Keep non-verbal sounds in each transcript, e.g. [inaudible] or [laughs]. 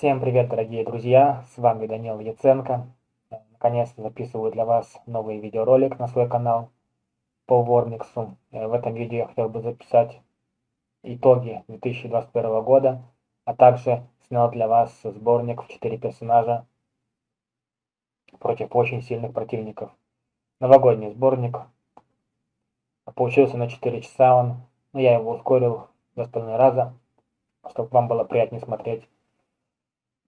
Всем привет, дорогие друзья, с вами Данил Яценко. Наконец-то записываю для вас новый видеоролик на свой канал по Вормиксу. Э, в этом видео я хотел бы записать итоги 2021 года, а также снял для вас сборник в 4 персонажа против очень сильных противников. Новогодний сборник. Получился на 4 часа он, но я его ускорил в остальные раза, чтобы вам было приятнее смотреть.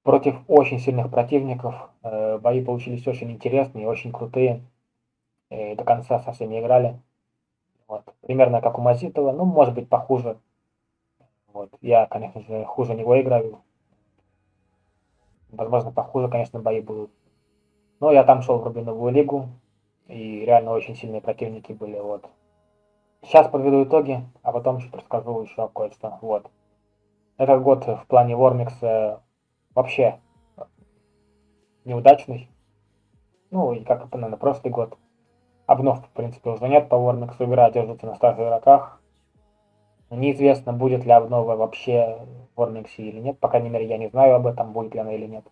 Против очень сильных противников э, бои получились очень интересные, очень крутые. И до конца совсем не играли. Вот. Примерно как у Мазитова, ну, может быть, похуже. Вот. Я, конечно же, хуже него играю. Возможно, похуже, конечно, бои будут. Но я там шел в Рубиновую лигу, и реально очень сильные противники были. Вот. Сейчас подведу итоги, а потом чуть расскажу еще кое-что. Вот. Этот год в плане Вормикса вообще неудачный. Ну, и как, наверное, прошлый год. Обнов, в принципе, уже нет по Вормиксу. Игра держится на старых игроках. Неизвестно, будет ли обнова вообще в или нет. По крайней мере, я не знаю об этом, будет ли она или нет.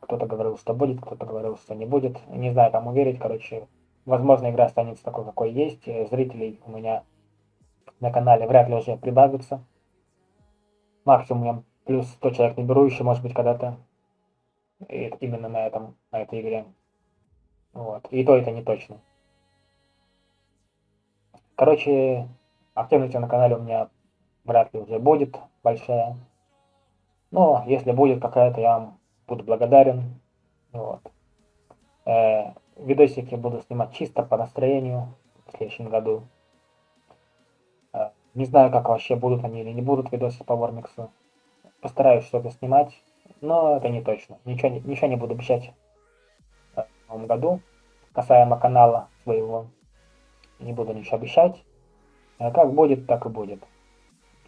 Кто-то говорил, что будет, кто-то говорил, что не будет. Не знаю, кому верить. Короче, возможно, игра останется такой, какой есть. Зрителей у меня на канале вряд ли уже прибавится. Максимум плюс 100 человек не беру еще, может быть, когда-то. Именно на этом, на этой игре. Вот. И то это не точно. Короче, активности на канале у меня вряд ли уже будет большая. Но если будет какая-то, я вам буду благодарен. Вот. Э, видосики буду снимать чисто по настроению в следующем году. Э, не знаю, как вообще будут они или не будут видосы по Вормиксу. Постараюсь что-то снимать, но это не точно. Ничего, ничего не буду обещать в новом году. Касаемо канала своего, не буду ничего обещать. Э, как будет, так и будет.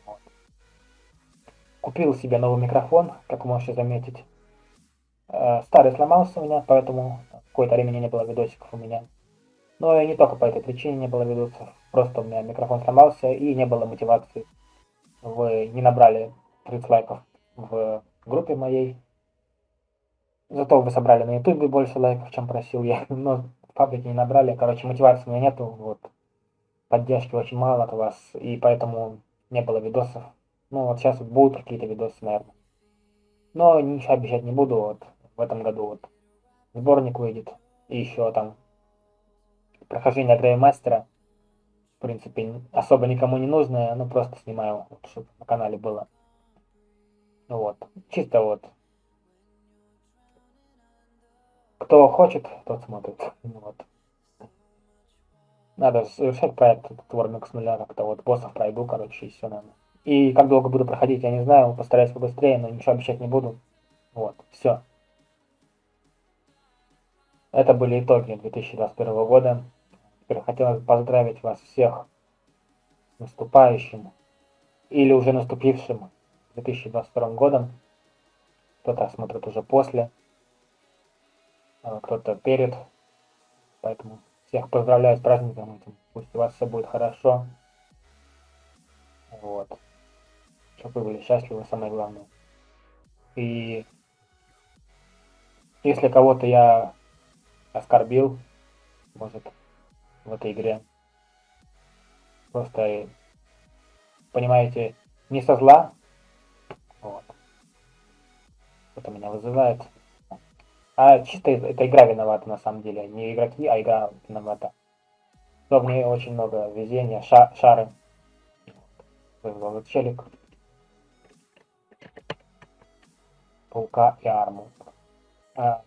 Вот. Купил себе новый микрофон, как вы можете заметить. Э, старый сломался у меня, поэтому какое-то времени не было видосиков у меня. Но и не только по этой причине не было видосов. Просто у меня микрофон сломался и не было мотивации. Вы не набрали 30 лайков в группе моей. Зато вы собрали на ютубе больше лайков, чем просил я. [laughs] Но в паблике не набрали. Короче, мотивации у меня нету. Вот. Поддержки очень мало от вас. И поэтому не было видосов. Ну вот сейчас будут какие-то видосы, наверное. Но ничего обещать не буду. Вот в этом году вот сборник выйдет. И еще там прохождение Греймастера. В принципе, особо никому не нужное, ну просто снимаю, вот, чтобы на канале было. Вот. Чисто вот. Кто хочет, тот смотрит. Вот. Надо совершать проект с нуля, как-то вот боссов пройду, короче, и все, наверное. И как долго буду проходить, я не знаю, постараюсь побыстрее, но ничего обещать не буду. Вот, все. Это были итоги 2021 года. Теперь хотелось поздравить вас всех с наступающим или уже наступившим 2022 годом. Кто-то смотрит уже после, а кто-то перед. Поэтому всех поздравляю с праздником этим. Пусть у вас все будет хорошо. Вот. Чтобы вы были счастливы, самое главное. И если кого-то я оскорбил, может, в этой игре. Просто, понимаете, не со зла. Вот. Это меня вызывает. А чисто эта игра виновата на самом деле. Не игроки, а игра виновата. Но в ней очень много везения, ша шары. Вызвал челик. Паука и арму. А,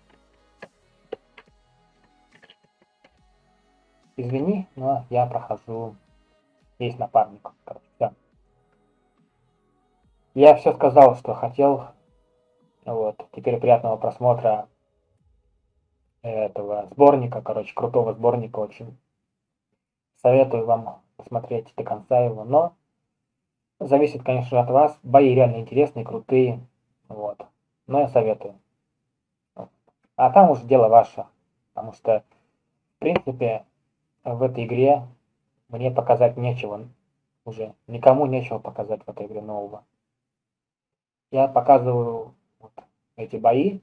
Извини, но я прохожу. Есть напарник. Короче. Я все сказал, что хотел. Вот. Теперь приятного просмотра этого сборника. Короче, крутого сборника очень. Советую вам посмотреть до конца его. Но зависит, конечно, от вас. Бои реально интересные, крутые. Вот. Но я советую. А там уже дело ваше. Потому что, в принципе, в этой игре мне показать нечего уже. Никому нечего показать в этой игре нового. Я показываю вот, эти бои.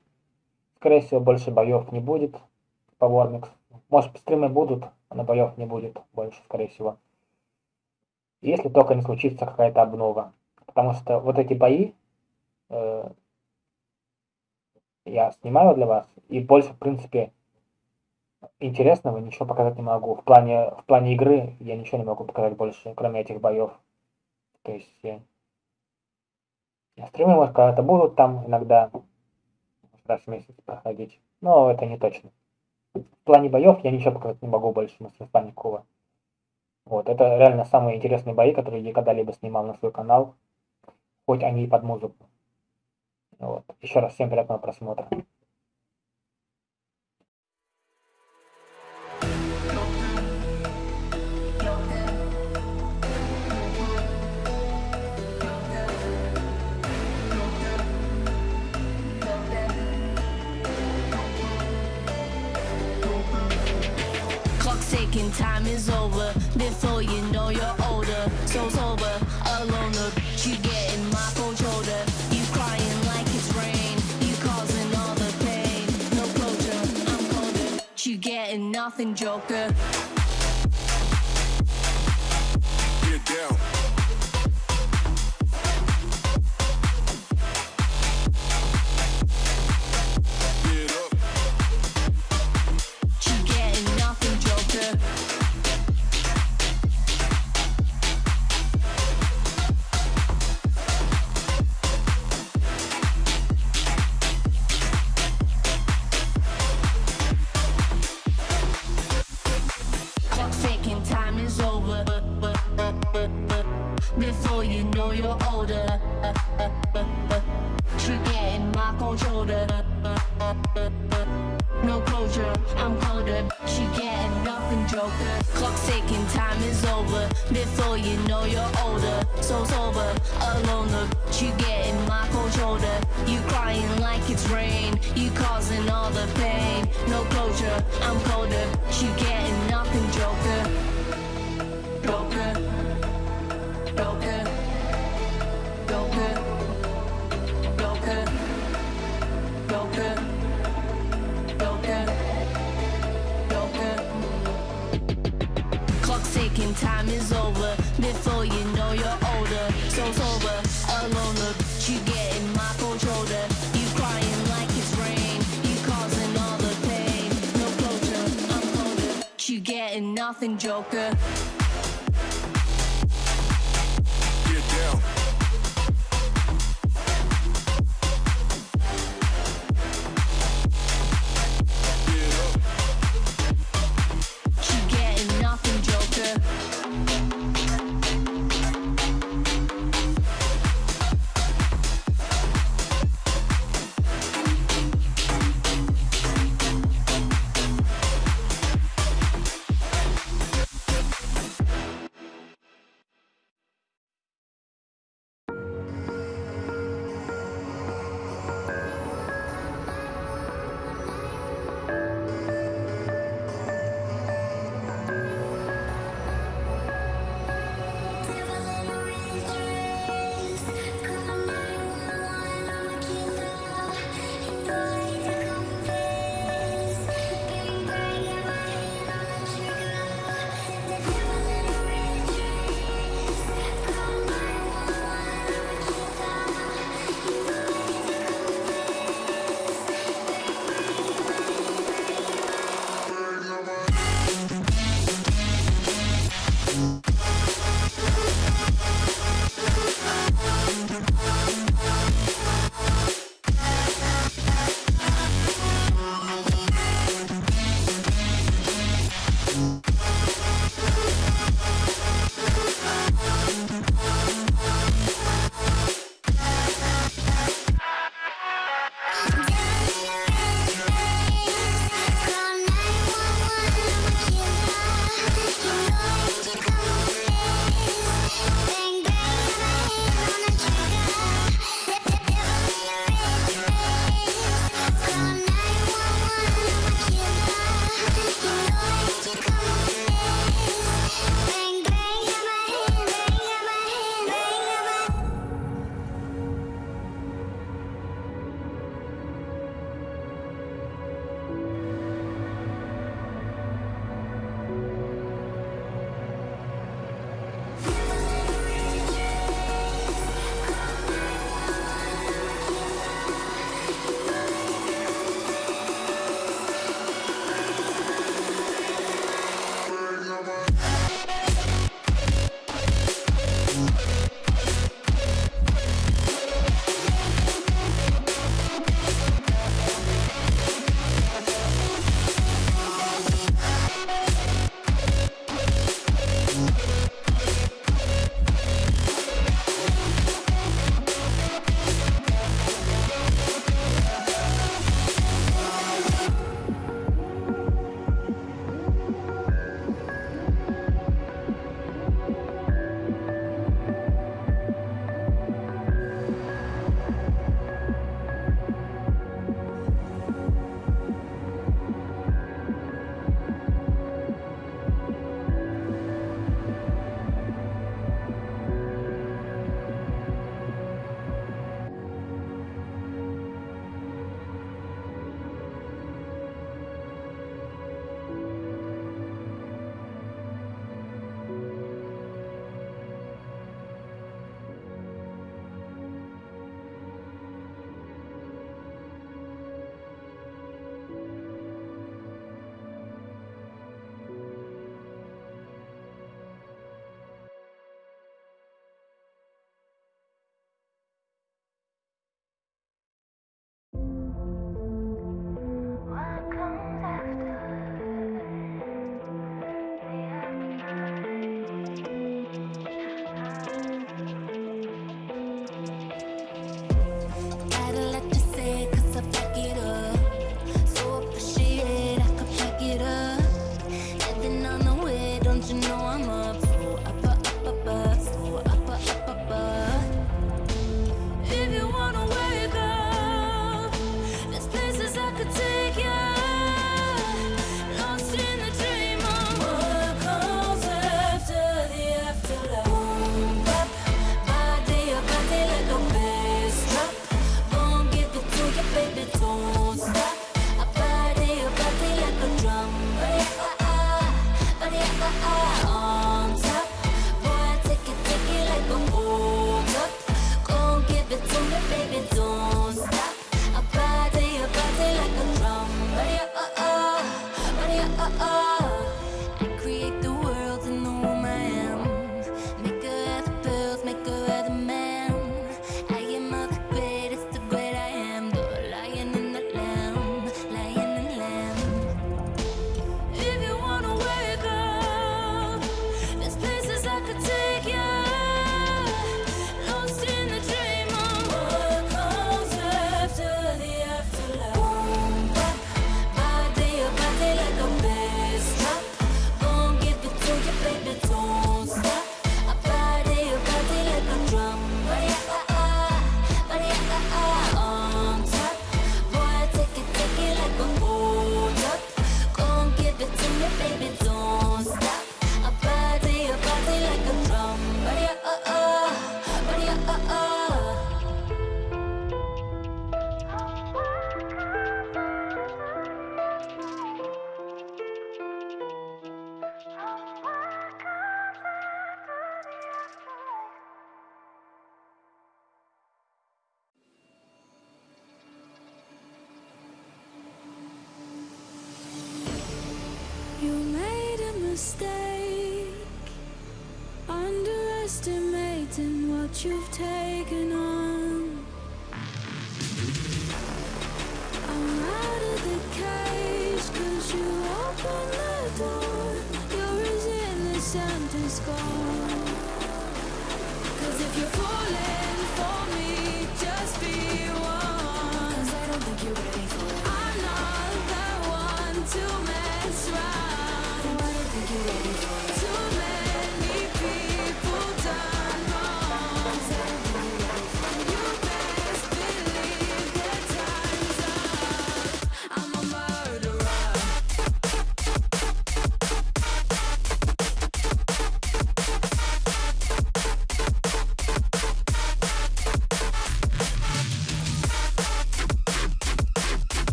Скорее всего, больше боев не будет по Вормикс. Может, стримы будут, на боев не будет больше, скорее всего. Если только не случится какая-то обнова. Потому что вот эти бои э, я снимаю для вас, и больше, в принципе, интересного ничего показать не могу. В плане, в плане игры я ничего не могу показать больше, кроме этих боев. То есть стримы, может, когда-то будут там иногда раз в месяц проходить, но это не точно. В плане боев я ничего показать не могу больше, плане никакого. Вот, это реально самые интересные бои, которые я когда-либо снимал на свой канал, хоть они и под музыку. Вот. Еще раз всем приятного просмотра. Time is over. Before you know you're older, so sober, alone. Look, you getting my cold shoulder. You crying like it's rain. You causing all the pain. No closure, I'm colder. You getting nothing, Joker. Get down. I'm colder. You get nothing, Joker.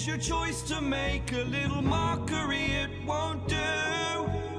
is your choice to make. A little mockery, it won't do.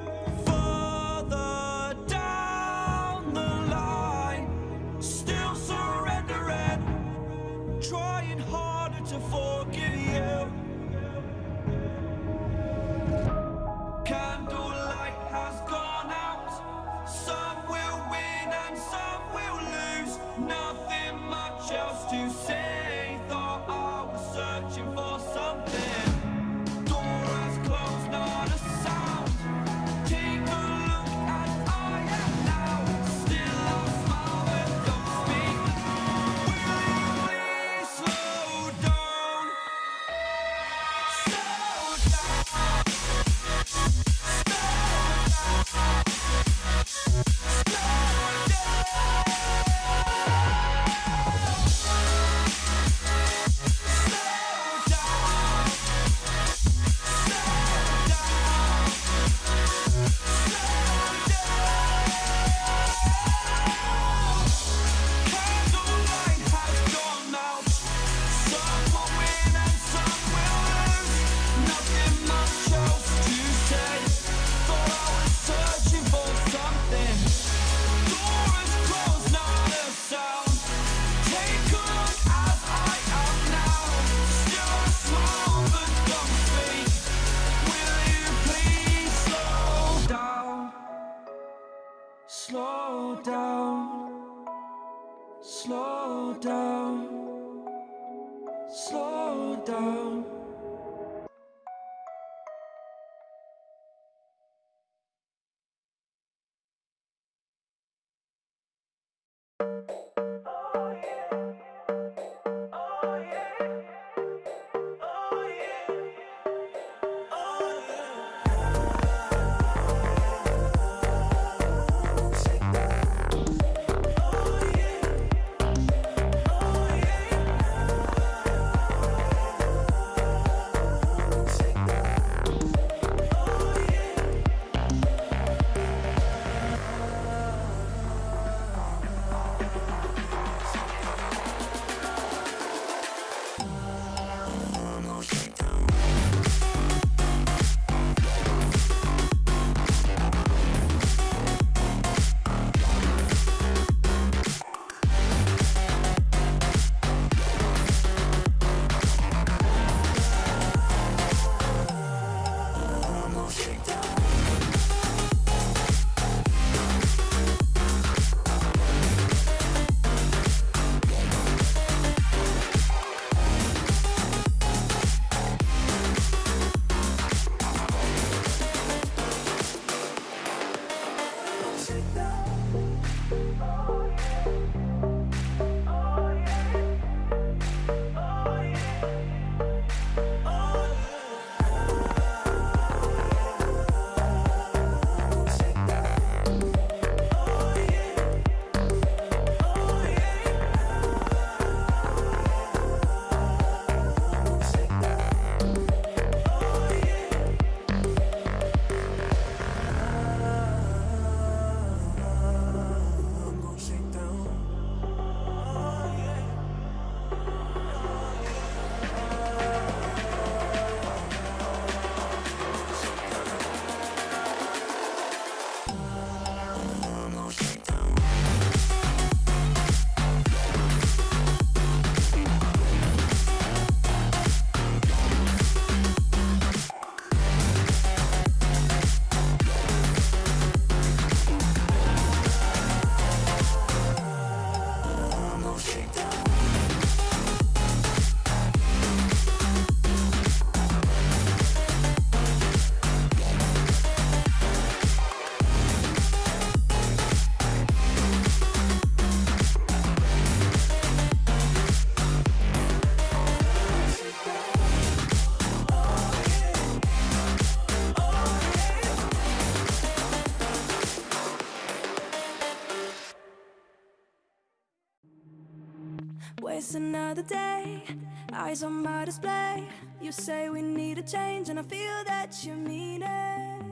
You say we need a change, and I feel that you mean it.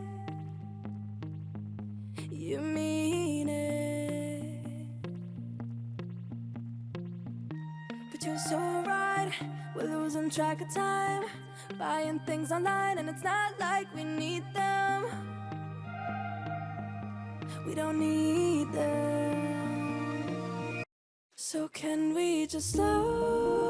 You mean it. But you're so right, we're losing track of time. Buying things online, and it's not like we need them. We don't need them. So, can we just slow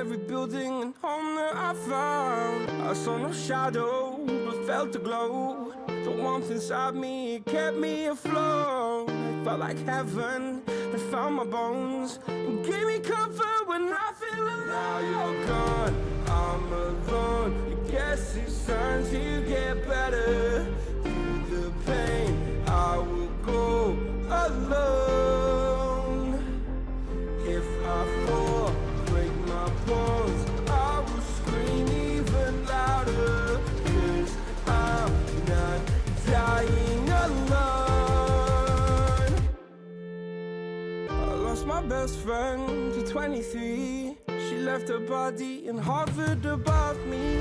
every building and home that I found. I saw no shadow, but felt a glow. The warmth inside me kept me afloat. It felt like heaven had found my bones and gave me comfort when I feel alone. Now you're gone, I'm alone. I guess it's time to get better. Through the pain, I will go alone. If I fall, my best friend to 23. She left her body in Harvard above me.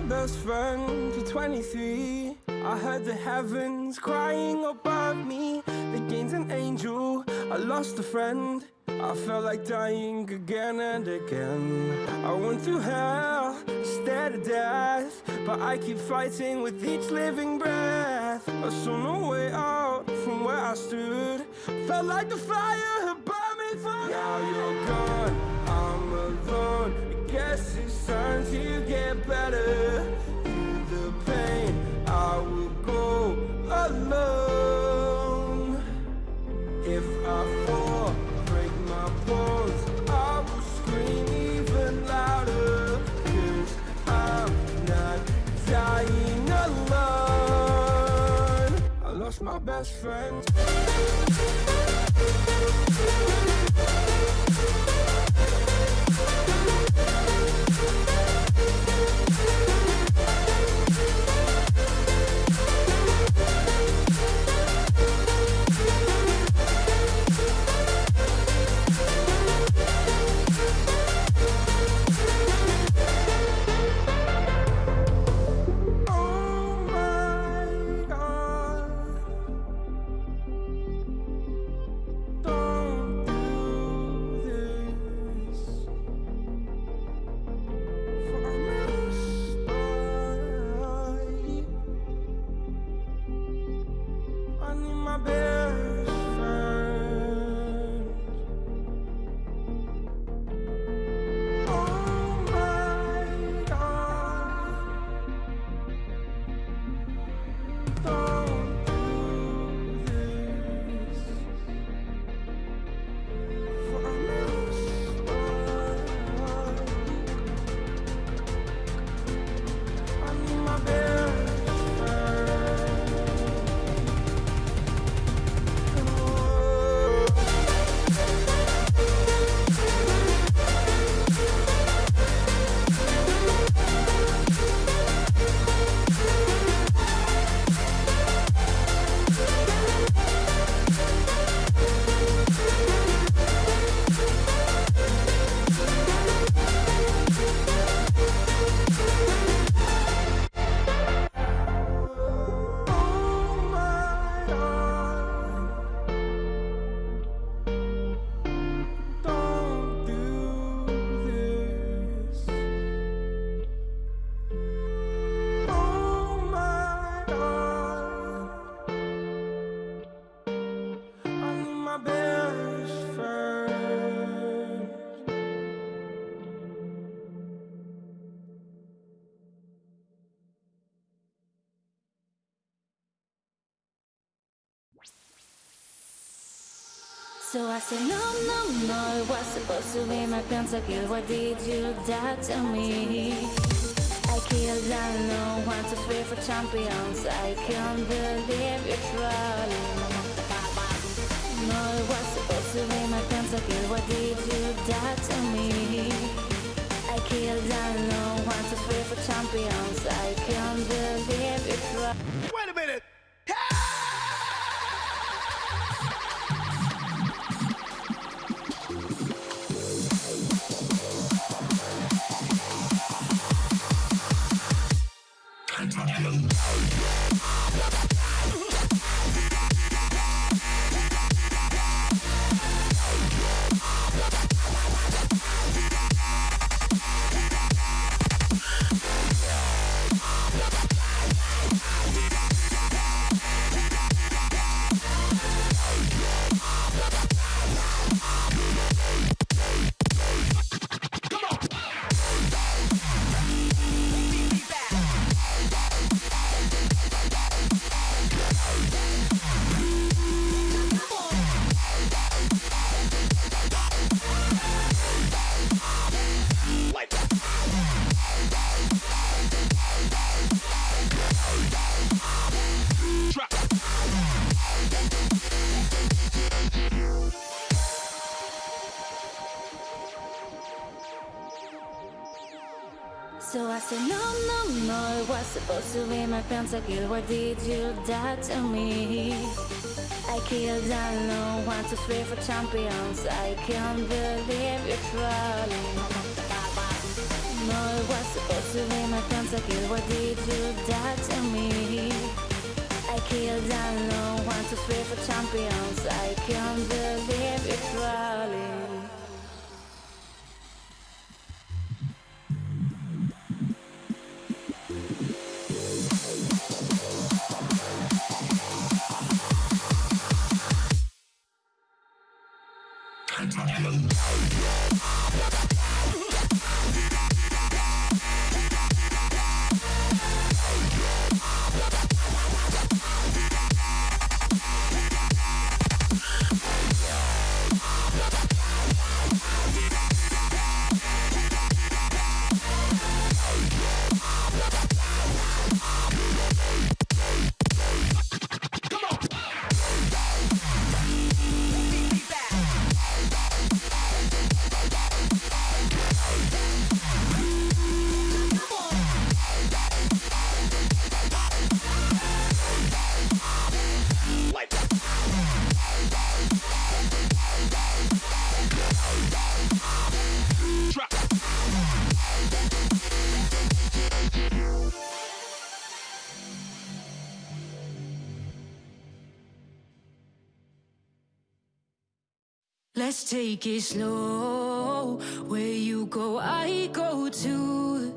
My best friend to 23. I heard the heavens crying above me. The gain's an angel. I lost a friend. I felt like dying again and again. I went through hell, stared at death. But I keep fighting with each living breath. I saw no way out from where I stood. Felt like the fire had burned me through. Now you're gone, I'm alone. Guess it's time to get better. Through the pain, I will go alone. If I fall, break my bones, I will scream even louder. Cause I'm not dying alone. I lost my best friend. So I said, no, no, no, it was supposed to be my pentakill. Why did you do to me? I killed, I know, one, two, three four champions. I can't believe you're trolling. No, it was supposed to be my pentakill. Why did you do to me? I killed, I know, one, two, three four champions. I can't believe you're trolling. Supposed to be my pentakill. Why did you do to me? I killed, I know, one, two, three four champions. I can't believe you're trolling. No, it was supposed to be my pentakill. Why did you do to me? I down low. One, two, three four champions. I can't believe take it slow. Where you go, I go too.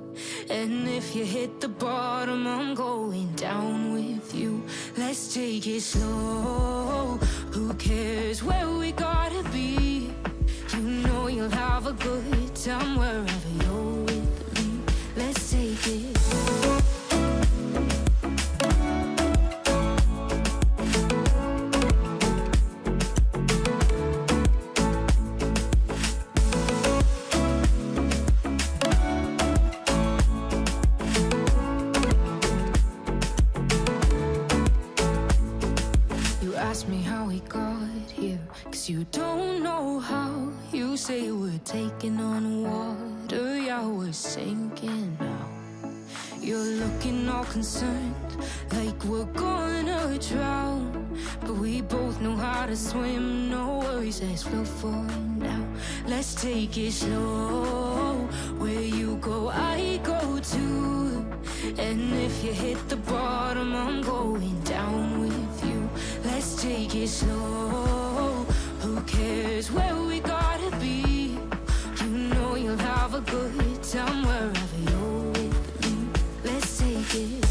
And if you hit the bottom, I'm going down with you. Let's take it slow. Who cares where we gotta be? You know you'll have a good time wherever you're with me. Let's take it. You concerned, like we're gonna drown. But we both know how to swim, no worries, let's flow for now. Let's take it slow. Where you go, I go too. And if you hit the bottom, I'm going down with you. Let's take it slow. Who cares where we gotta be? You know you'll have a good time wherever you're with me. Let's take it.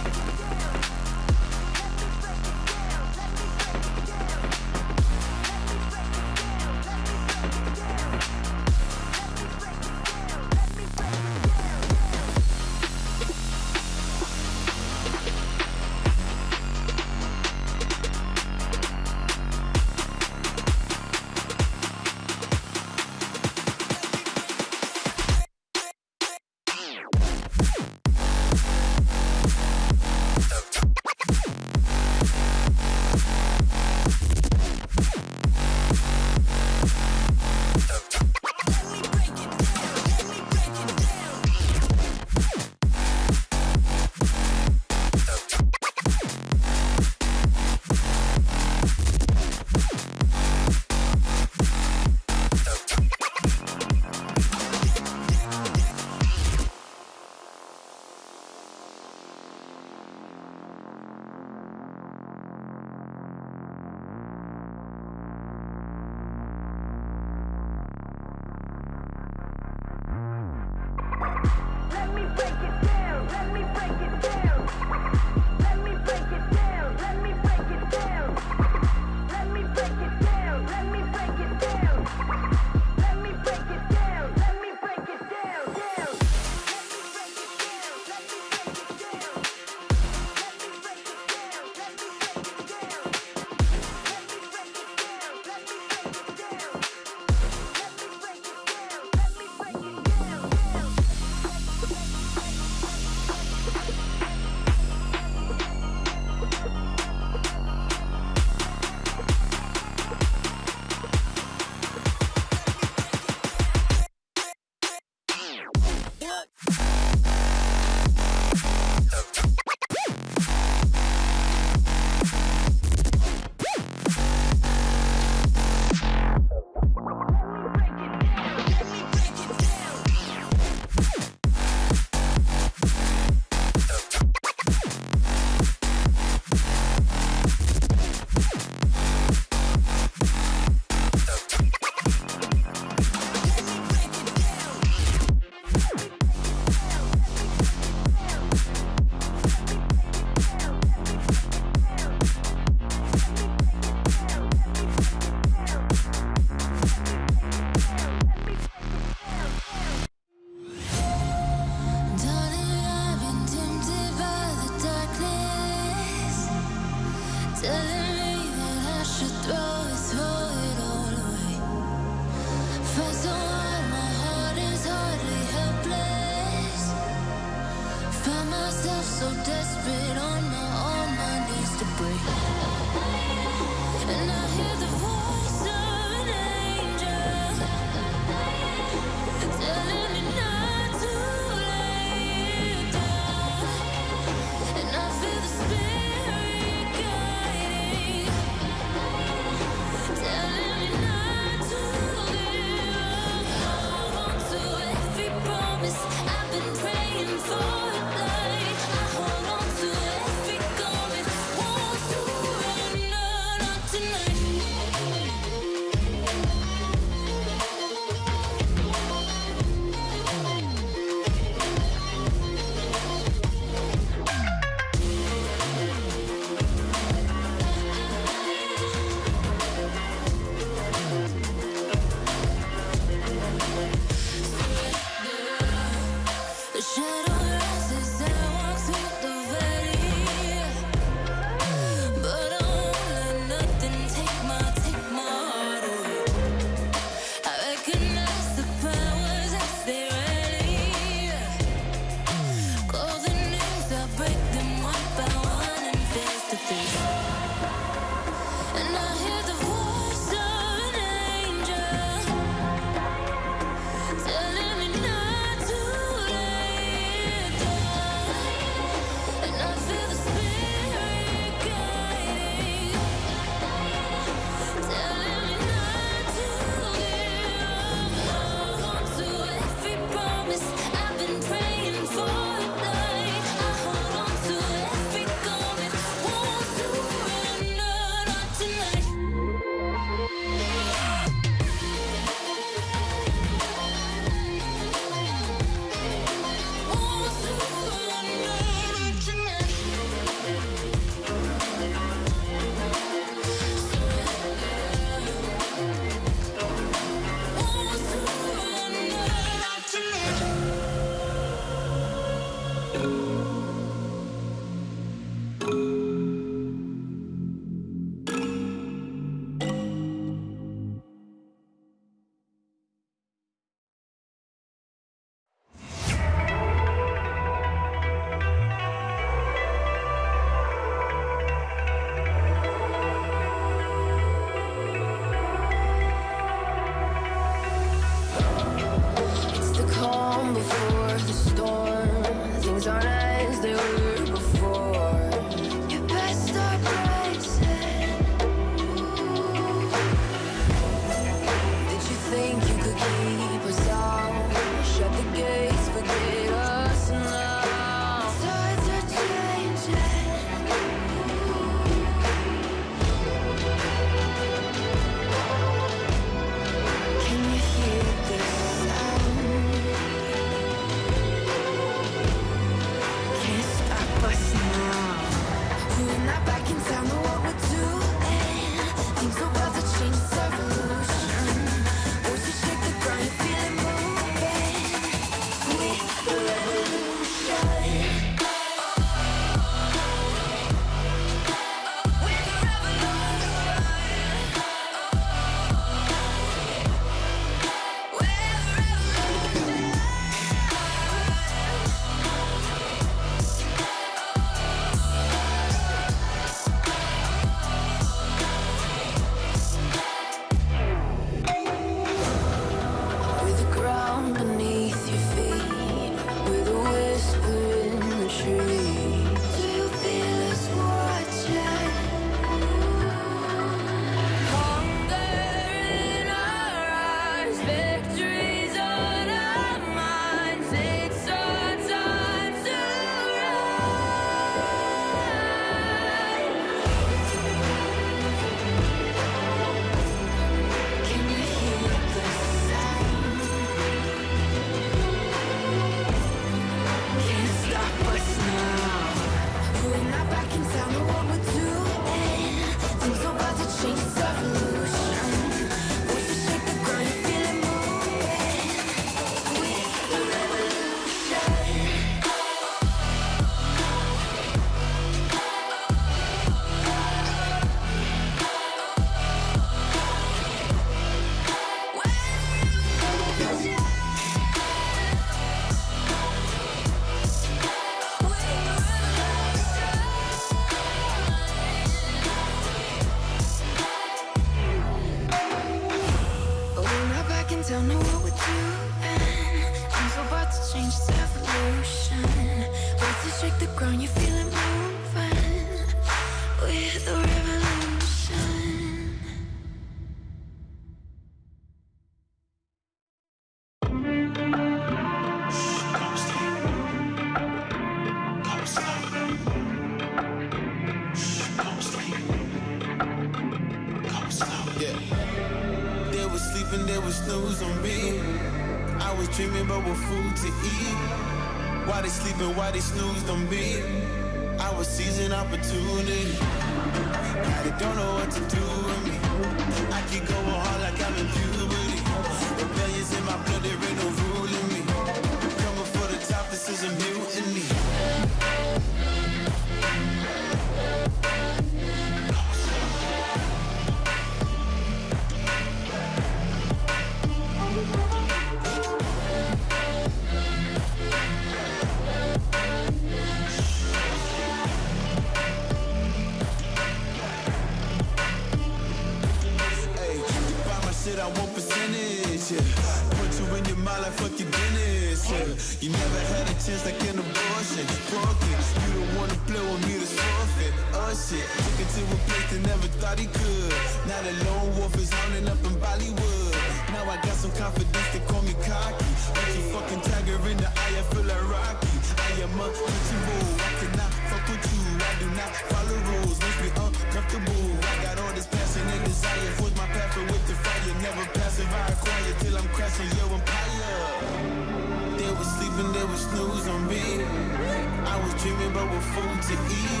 Dreaming about what food to eat.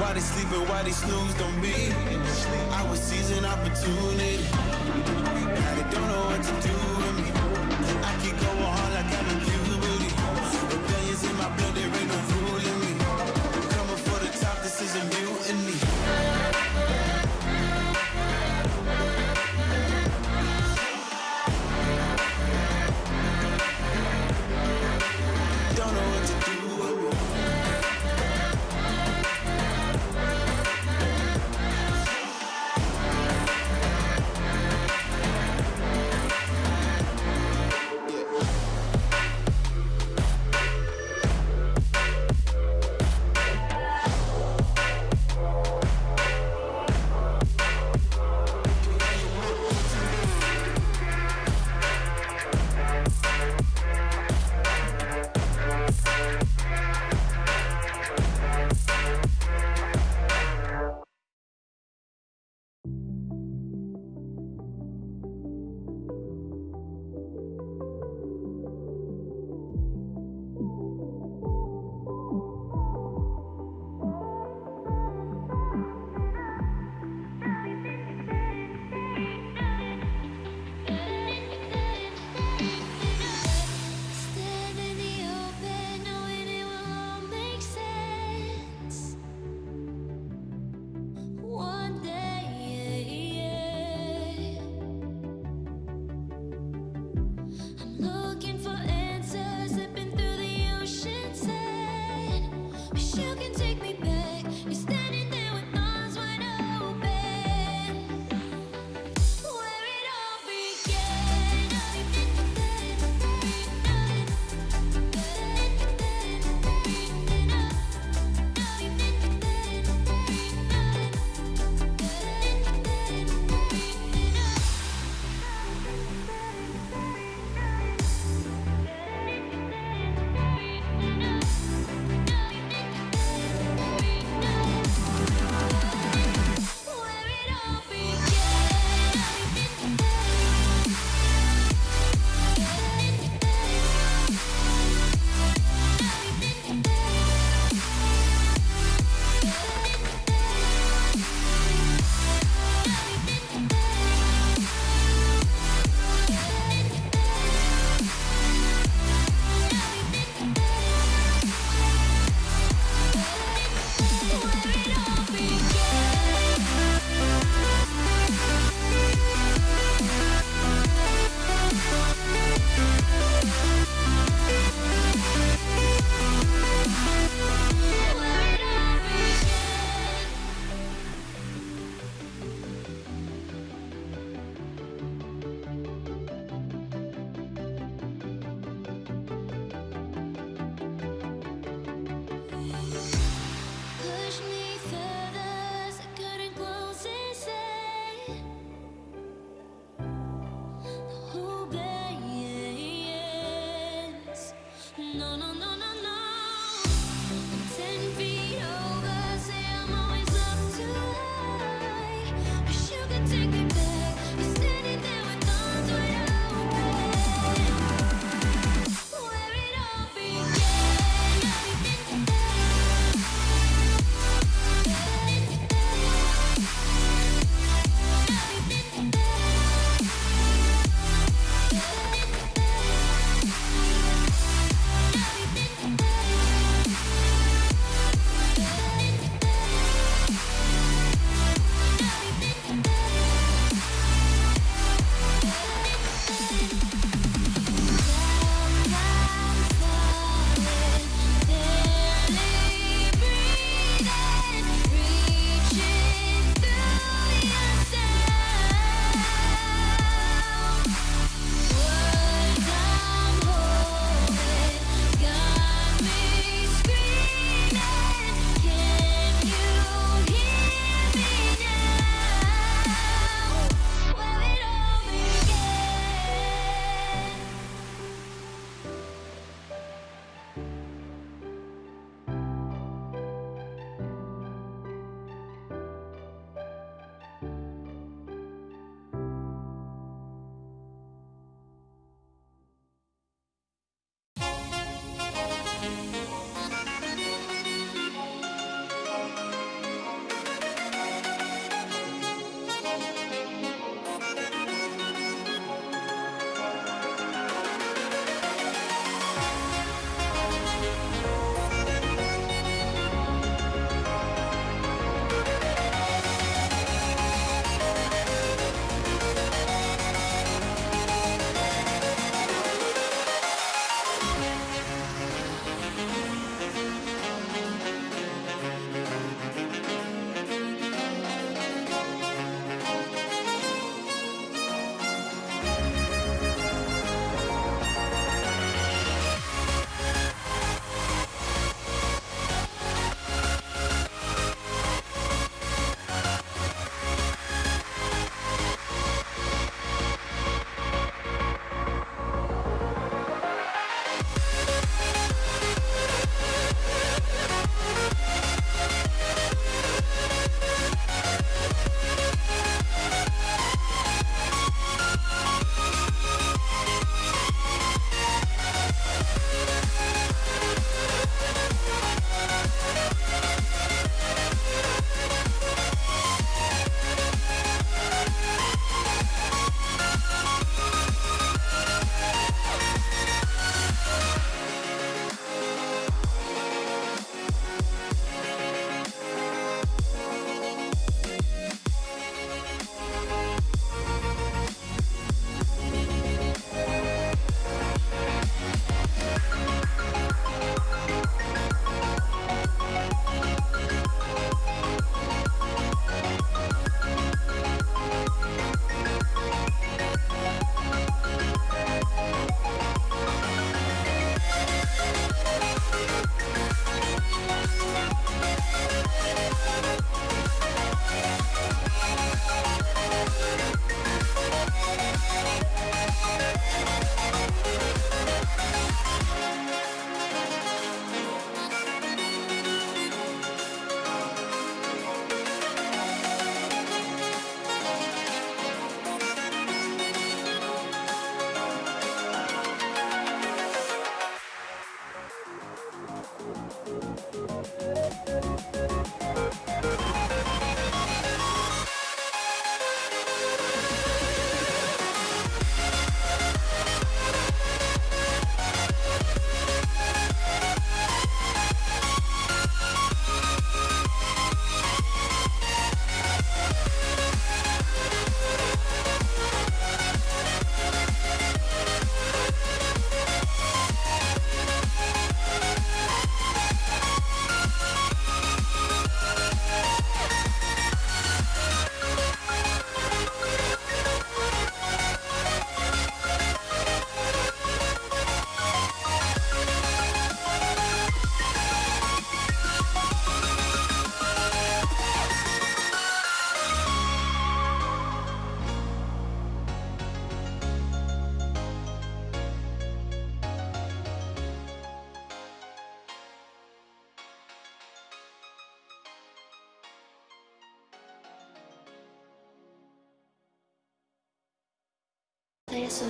Why they sleeping, why they snooze Don't be. I was seizing opportunity. Now they don't know what to do.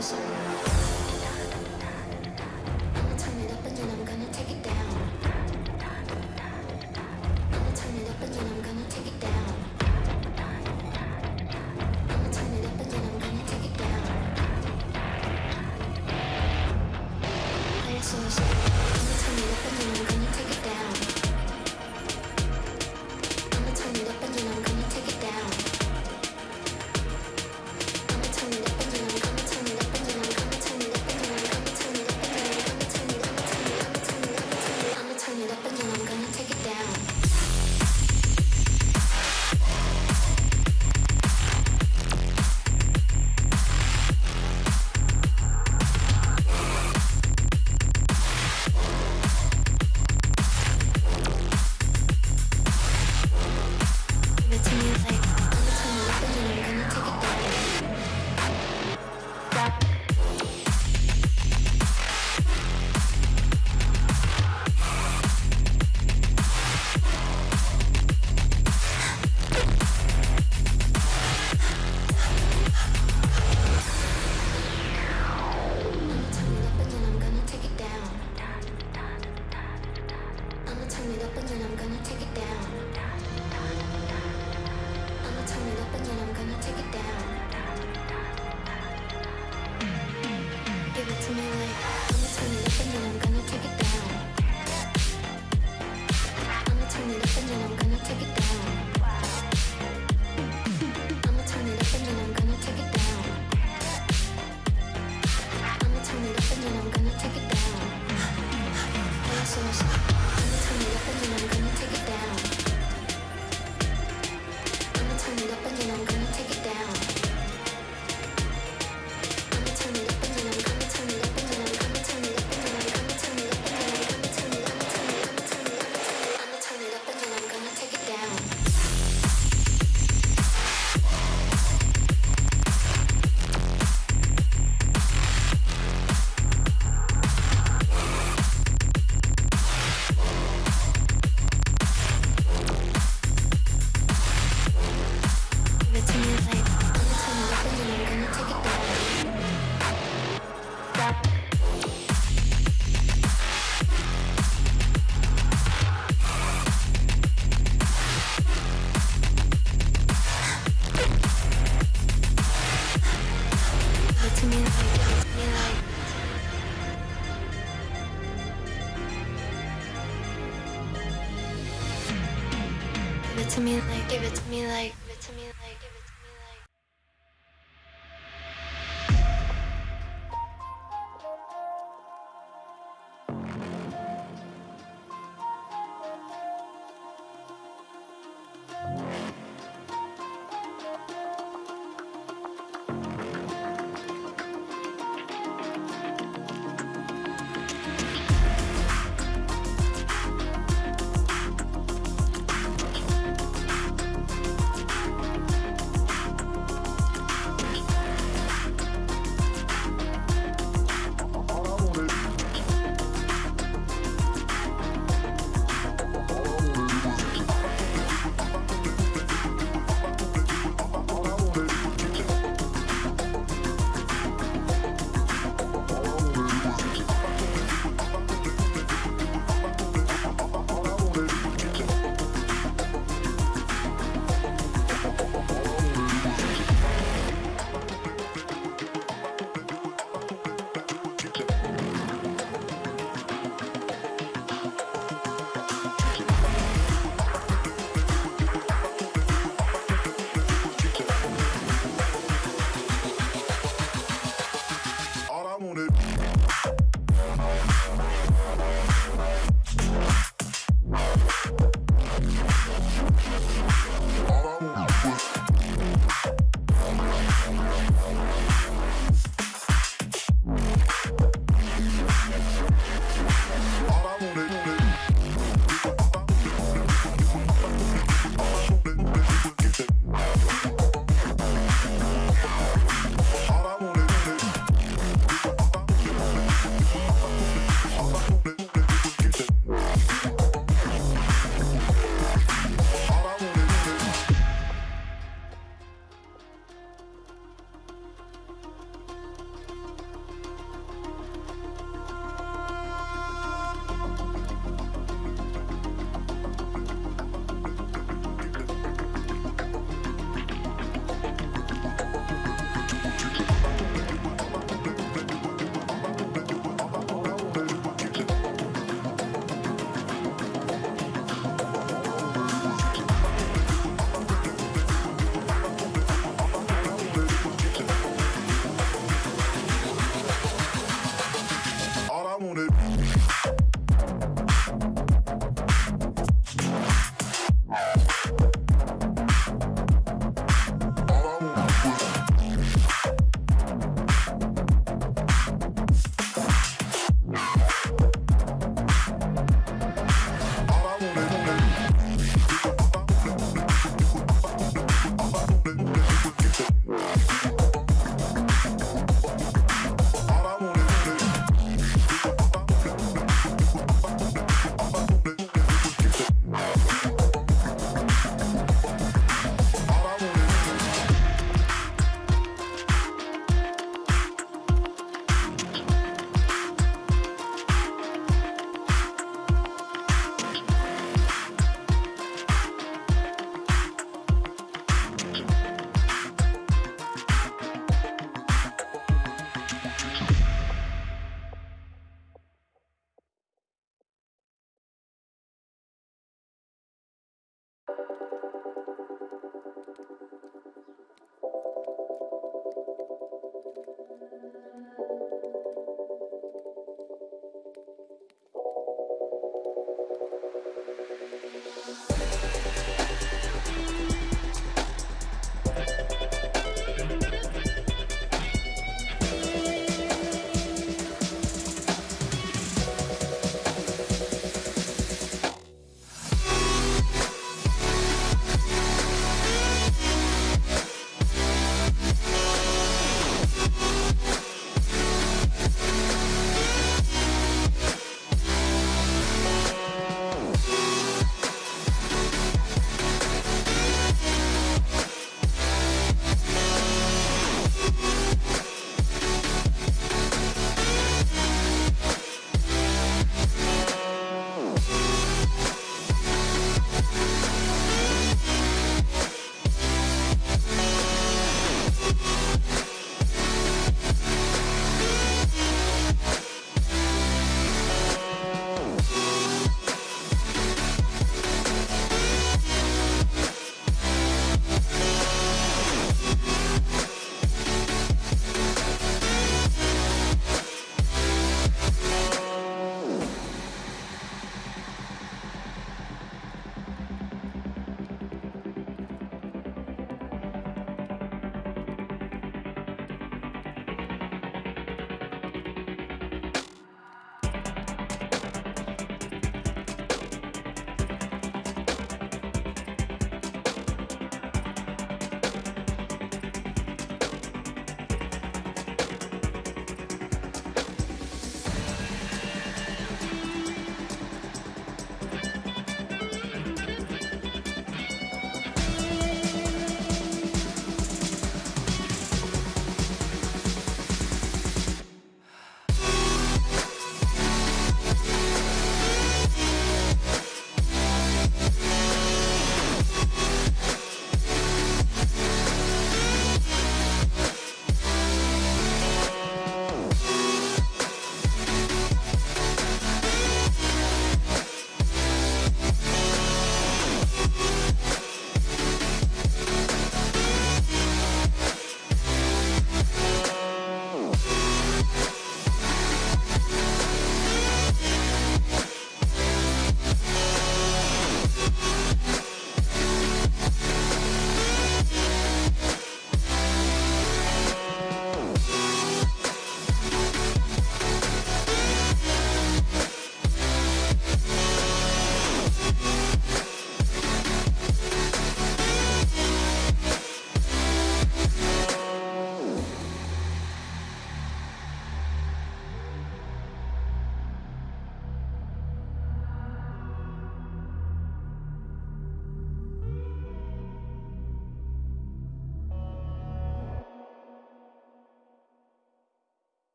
Play it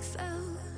felt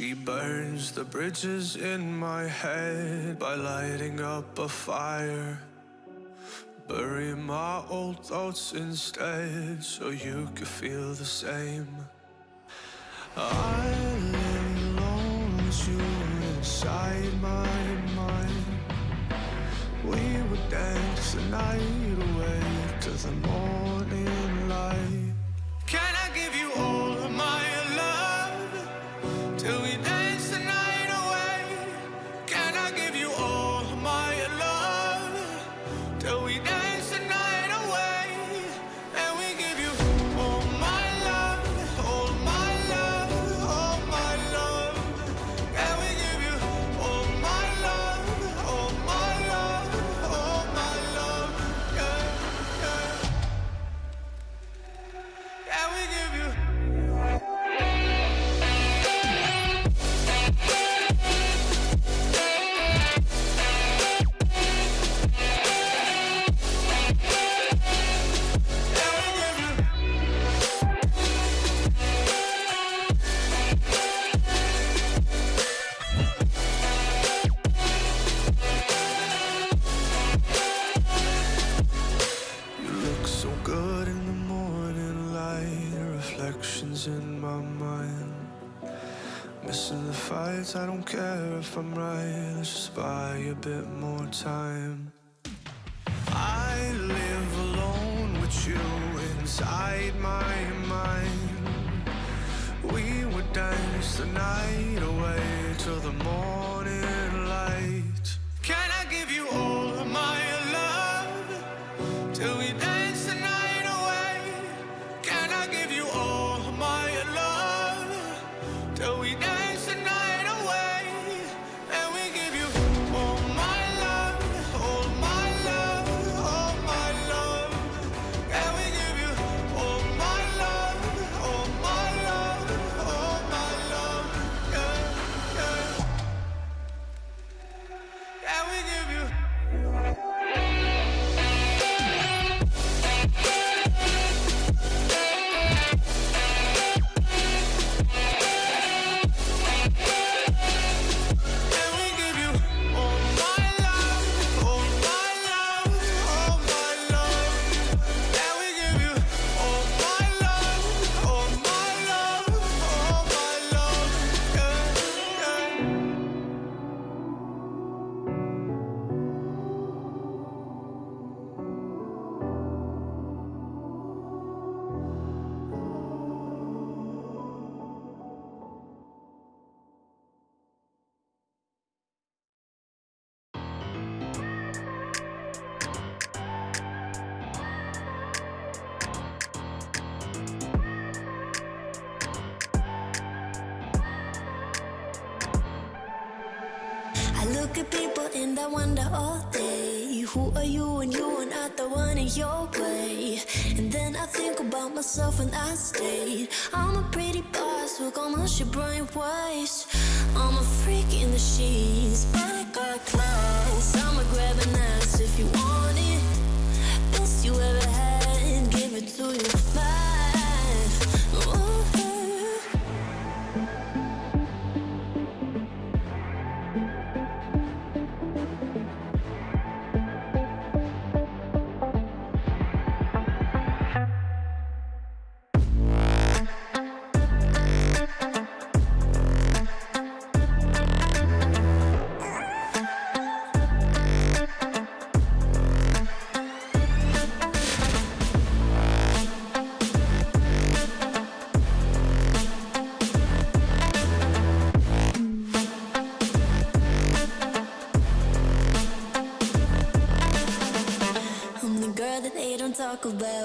She burns the bridges in my head by lighting up a fire. Bury my old thoughts instead so you can feel the same. I lay alone with you inside my mind. We would dance the night away to the morning. if I'm right, let's just buy a bit more.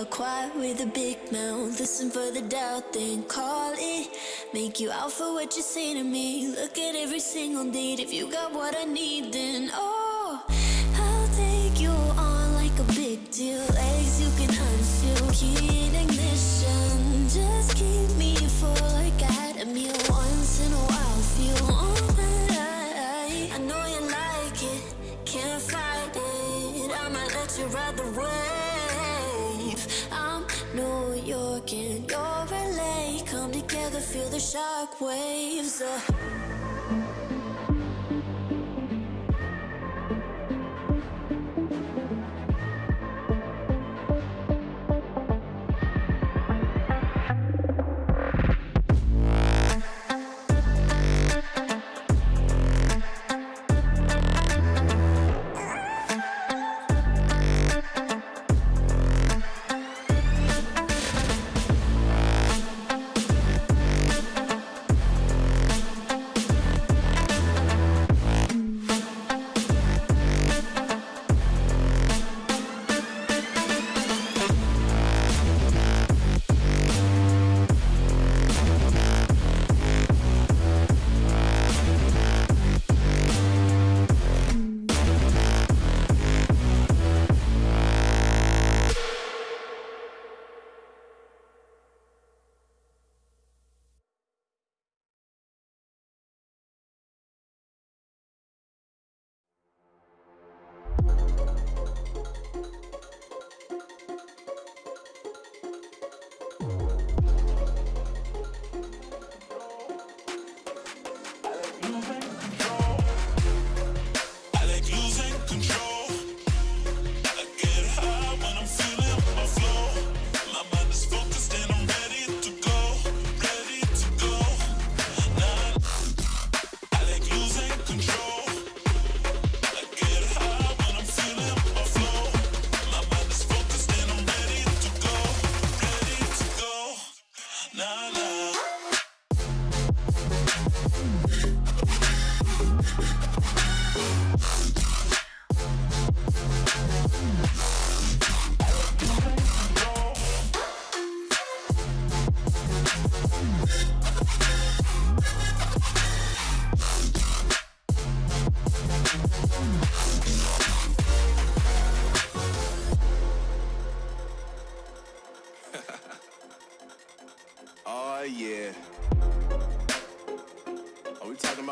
quiet with a big mouth. Listen for the doubt, then call it. Make you out for what you say to me. Look at every single need. If you got what I need, then oh I'll take you on like a big deal. waves. Uh.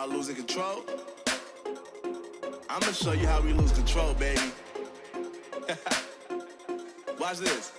about losing control? I'ma show you how we lose control, baby. [laughs] Watch this.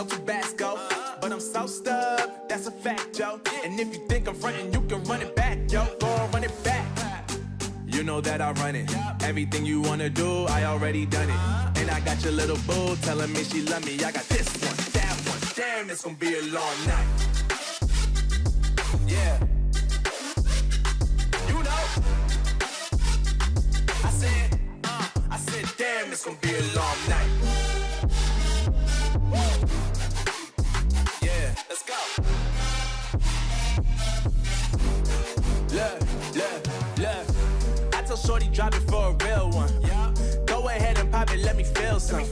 No Tabasco. But I'm so stubbed, that's a fact, yo. And if you think I'm frontin', you can run it back, yo. Go run it back. You know that I run it. Everything you wanna do, I already done it. And I got your little boo telling me she love me. I got this one, that one. Damn, it's gonna be a long night. Yeah. You know. I said, uh, I said, damn, it's gonna be a long night. Yeah, let's go. Look, look, look. I tell Shorty drop it for a real one. Go ahead and pop it, let me feel some.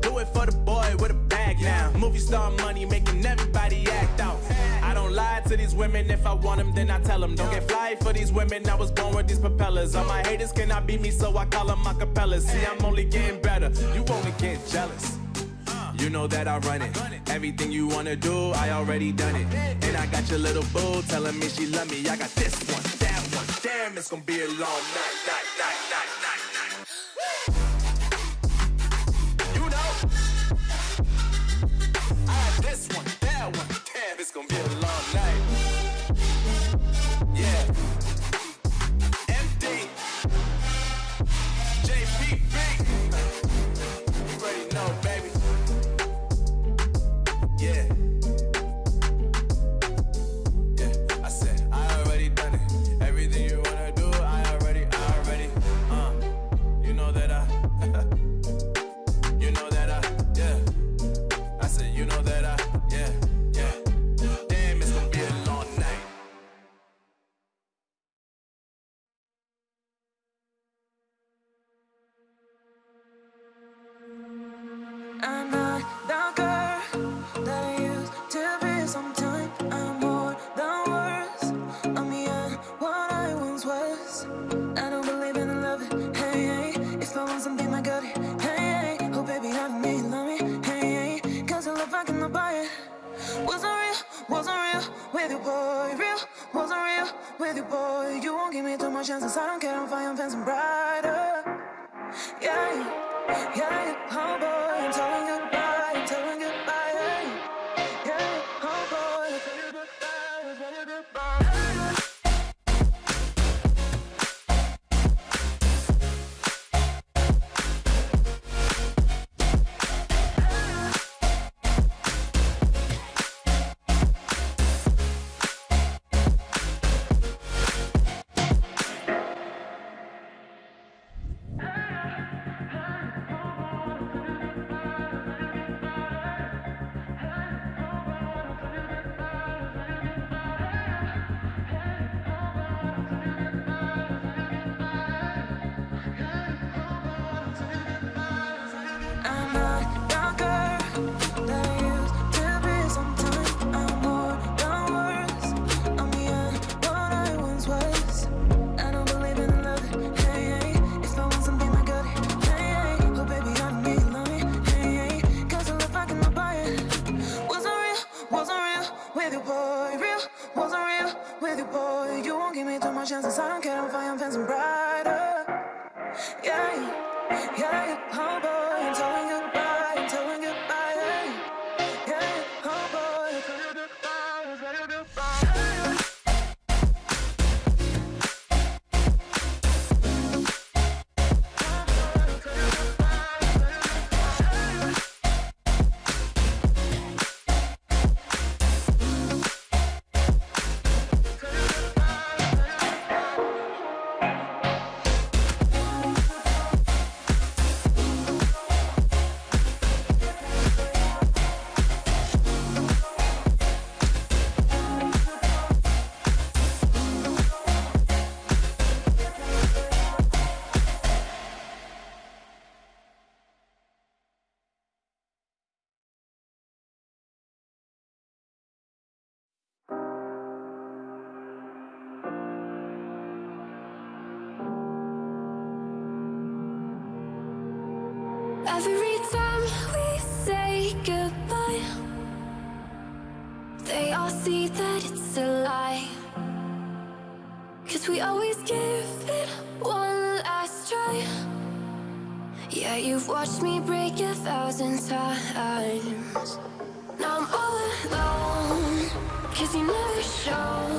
Do it for the boy with a bag now. Movie star money making everybody act out. I don't lie to these women. If I want them, then I tell them. Don't get fly for these women. I was born with these propellers. All my haters cannot beat me, so I call them acapellas. See, I'm only getting better. You only get jealous. You know that I run it. Everything you wanna do, I already done it. And I got your little boo telling me she love me. I got this one, that one. Damn, it's gonna be a long night, night, night, we always give it one last try. Yeah, you've watched me break a thousand times. Now I'm all alone Cause you never show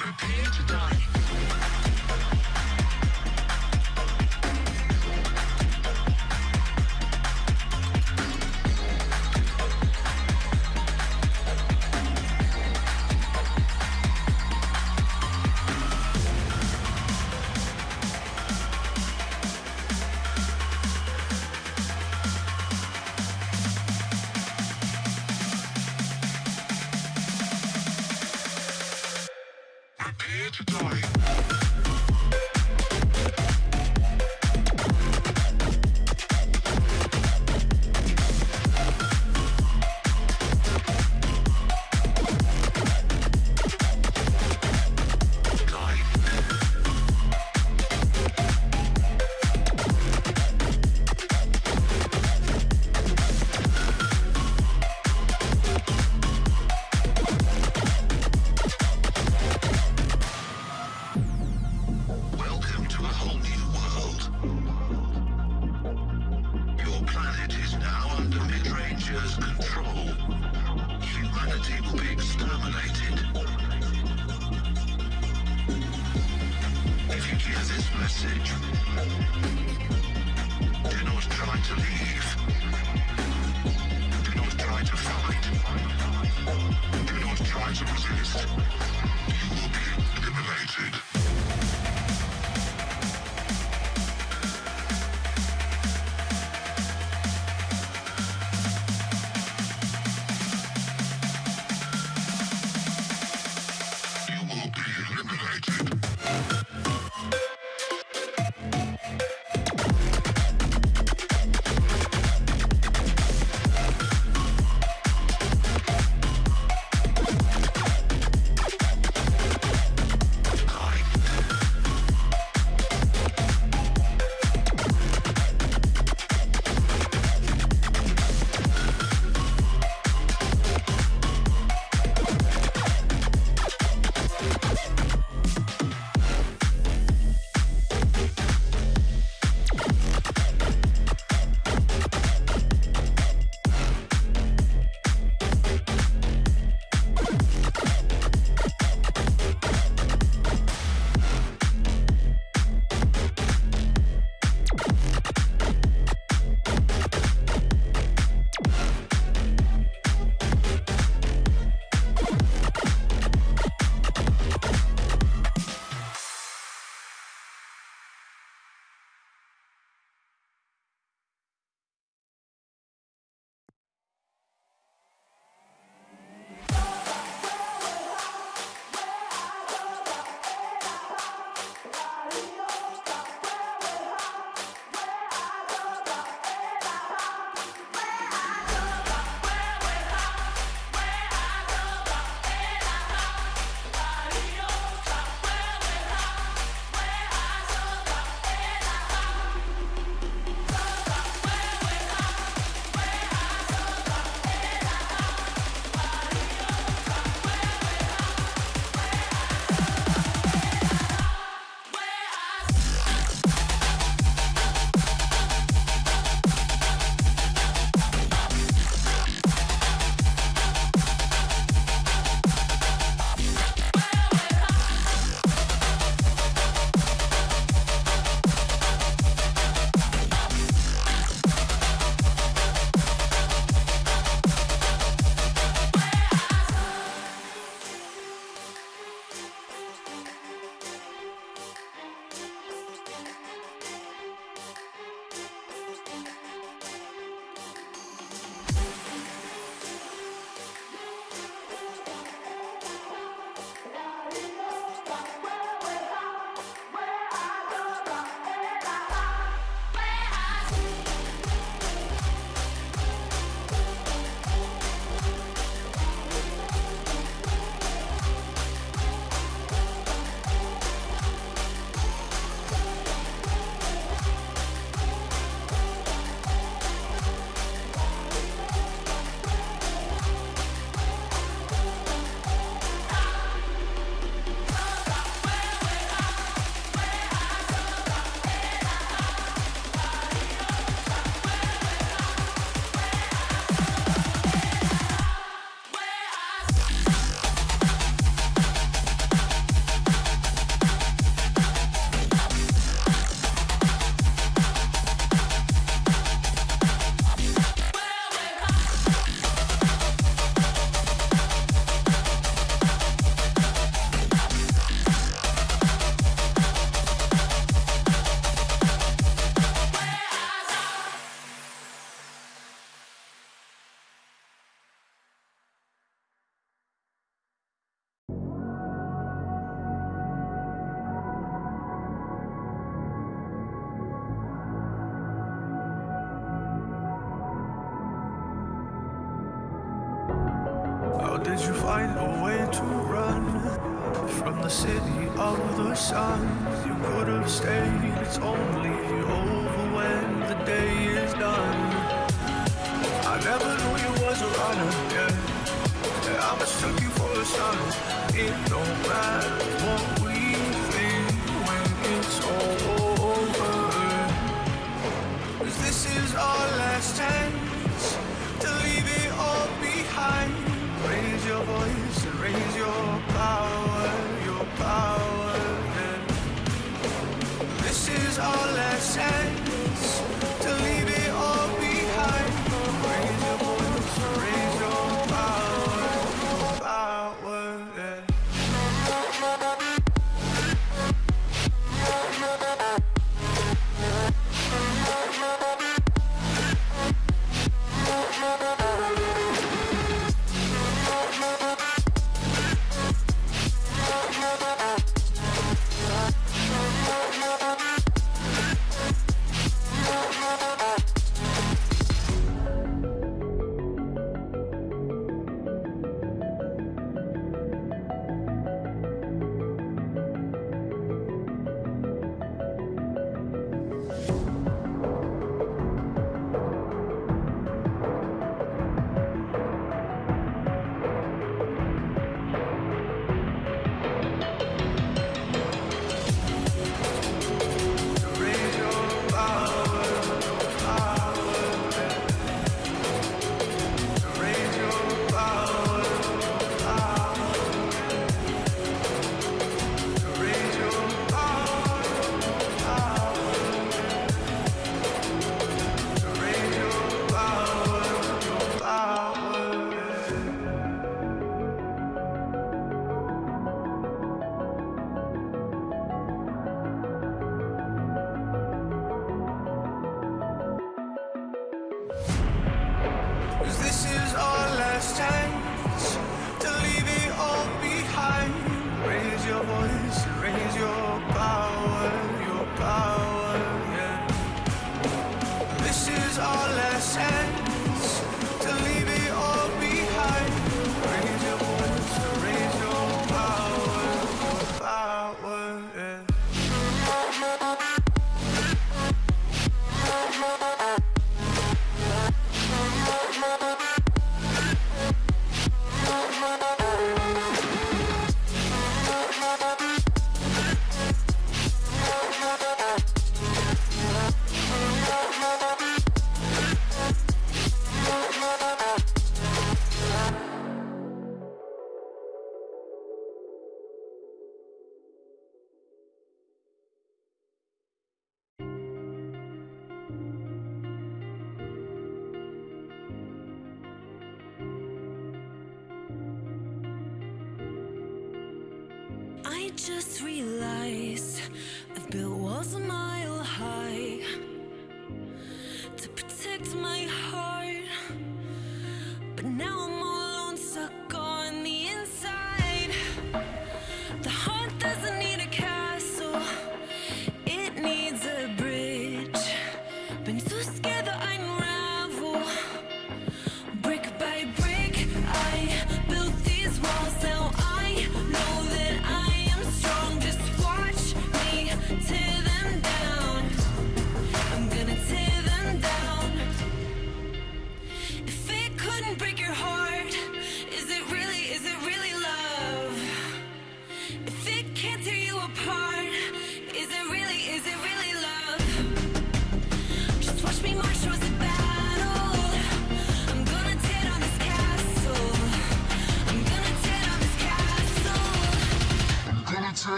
Prepare to die.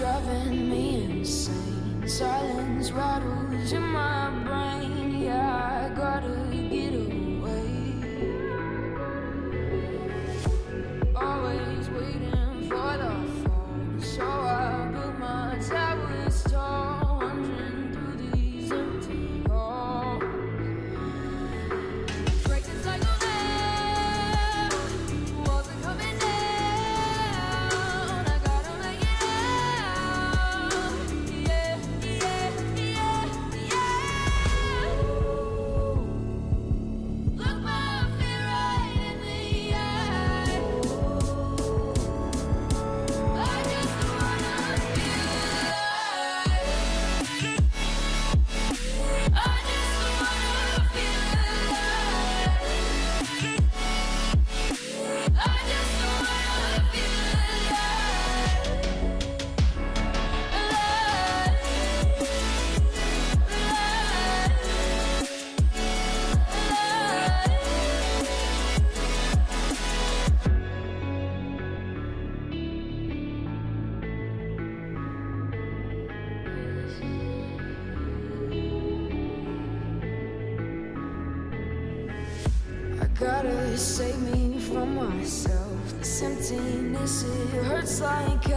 driving me insane. Silence rattles in my it hurts like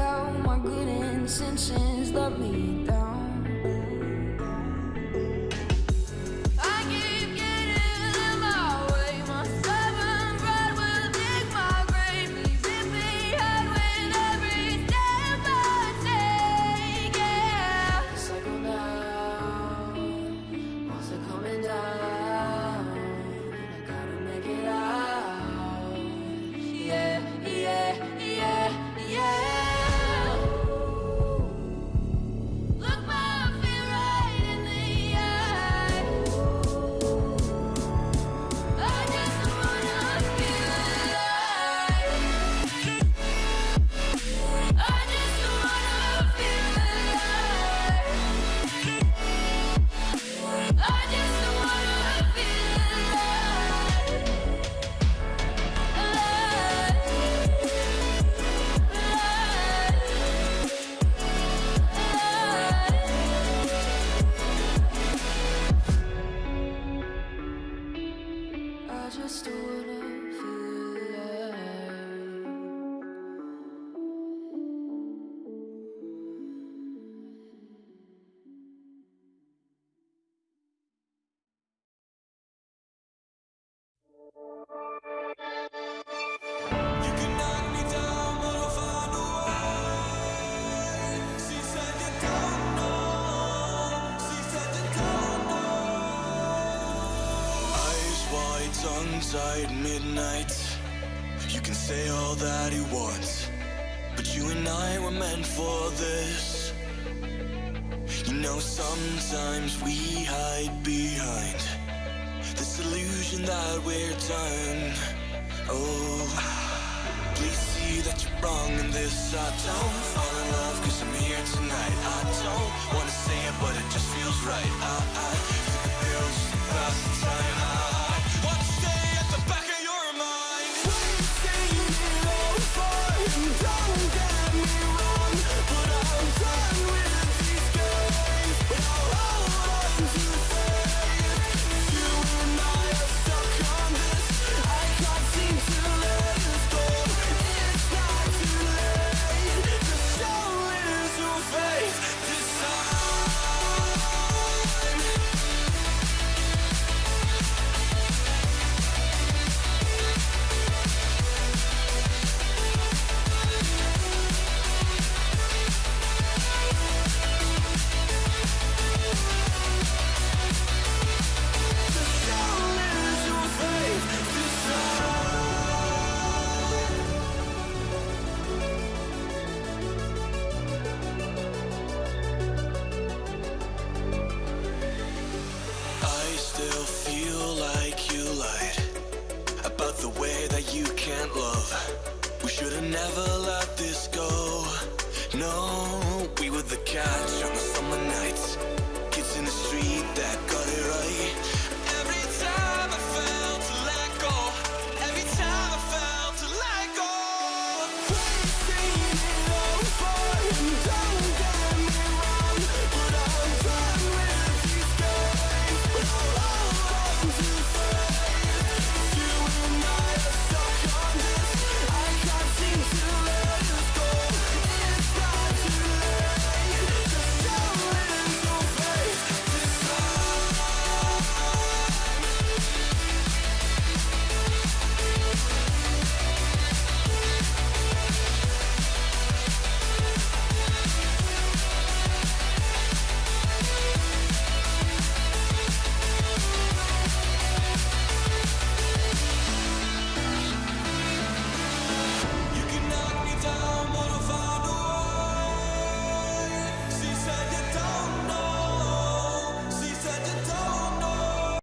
tonight You can say all that you want But you and I were meant for this. You know sometimes we hide behind This illusion that we're done. Oh Please see that you're wrong in this. I don't fall in love cause I'm here tonight. I don't wanna say it but it just feels right. I, I